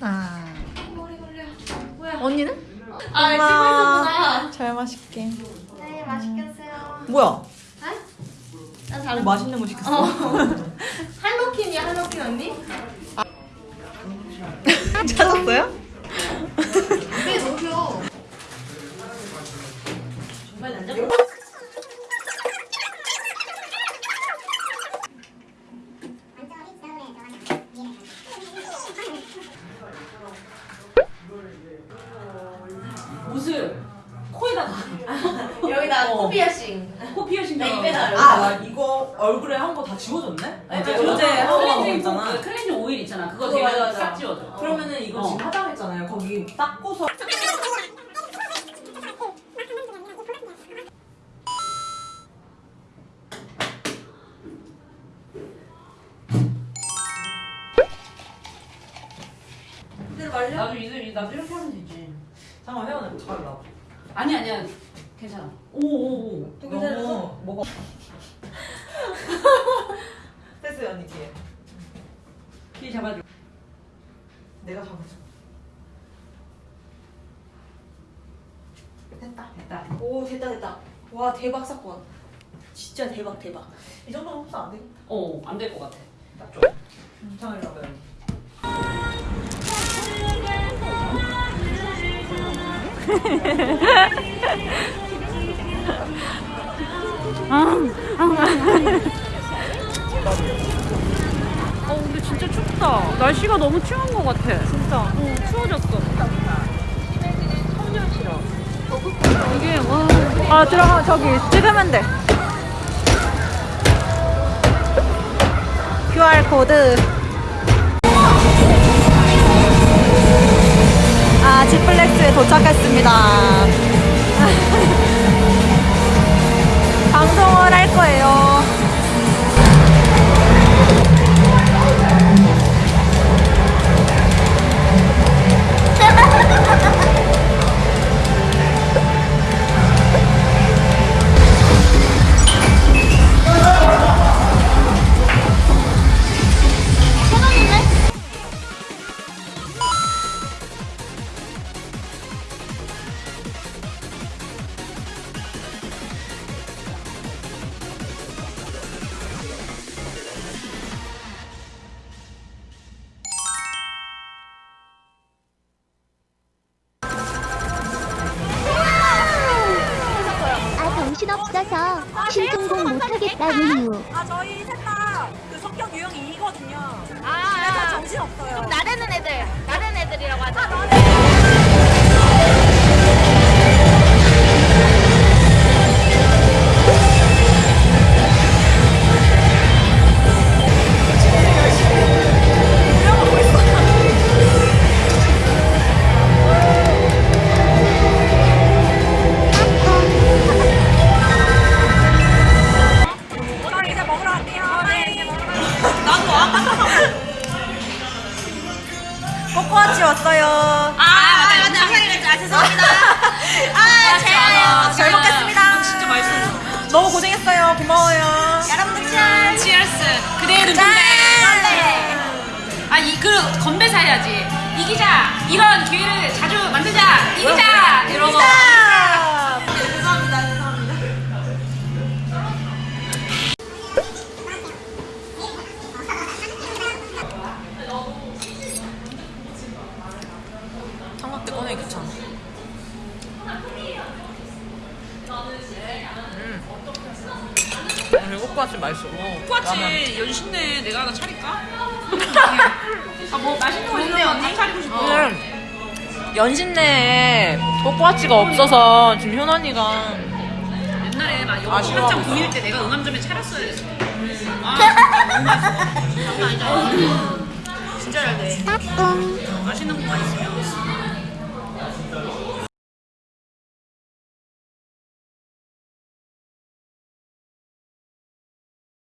아. 머리 걸려. 뭐야? 언니는? 아, 찍고 있었구나. 잘 마실게. 네, 맛있게 드세요. 뭐야? 나뭐 다른 맛있는 거 시켰어? 어. 할로킨이야, 할로킨 언니? 찾았어요? 코피어싱. 코 피어싱 나 입에 다아 이거 얼굴에 한 거 다 지워졌네? 어제 어제 하고 클렌징 있잖아. 그 클렌징 오일 있잖아. 그거 맞아. 싹 지워져. 그러면은 이거 어. 지금 화장했잖아요. 거기 닦고서 나도 이들 나도 이렇게 하면 되지. 잠깐 회원은 잘 나. 아니 아니야. 괜찮아. 오오오. 또 너무 뭐가 됐어요 언니 뒤에. 뒤 잡아줘. 내가 잡아줘. 됐다. 됐다. 오, 됐다, 됐다. 와, 대박 사건. 진짜 대박, 대박. 이 정도면 흡수 안 되겠다. 어 안 될 것 같아. 괜찮으려고 요 어 근데 진짜 춥다. 날씨가 너무 추운 것 같아. 진짜. 어 추워졌어. 이게 와. 아 들어가 저기 찍으면 돼. QR 코드. 하겠다 아 저희 셋다그 성격 유형이 이거든요. 아, 그래서 정신 없어요. 좀 나대는 애들. 나대는 애들이라고 하자. 꼬꼬아치 왔어요. 아, 맞다, 맞다. 아, 죄송합니다. 아, 제가요. 잘 먹겠습니다. 진짜 맛있어. 너무 고생했어요. 고마워요. 여러분들 짠. 치얼스. 그대는 짠. 건배. 아이 그 건배사 해야지. 이 기자. 이런 기회를 자주 음. 꼬꼬아치 맛있어. 라면. 꼬치 연신내 내가 하나 차릴까? 아뭐 맛있는 거 있는데 언니 차리고 싶어. 오늘 연신내에 꼬꼬아치가 없어서 지금 효원이가 옛날에 막 아쉬워. 한참 보일 때 내가 응암점에 차렸어야 됐어. 아, 너무 맛있어. 장난 아니잖아. 진짜 잘 돼. 따뚱 맛있는 것만 있으면.